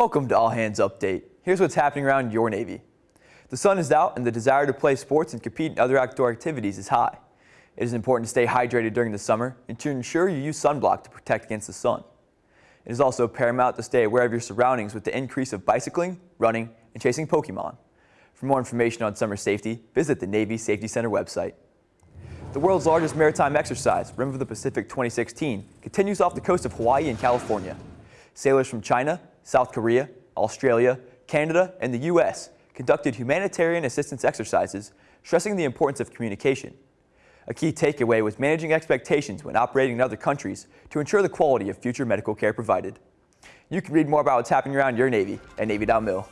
Welcome to All Hands Update. Here's what's happening around your Navy. The sun is out and the desire to play sports and compete in other outdoor activities is high. It is important to stay hydrated during the summer and to ensure you use sunblock to protect against the sun. It is also paramount to stay aware of your surroundings with the increase of bicycling, running, and chasing Pokemon. For more information on summer safety, visit the Navy Safety Center website. The world's largest maritime exercise, Rim of the Pacific 2016, continues off the coast of Hawaii and California. Sailors from China, South Korea, Australia, Canada, and the U.S. conducted humanitarian assistance exercises, stressing the importance of communication. A key takeaway was managing expectations when operating in other countries to ensure the quality of future medical care provided. You can read more about what's happening around your Navy at Navy.mil.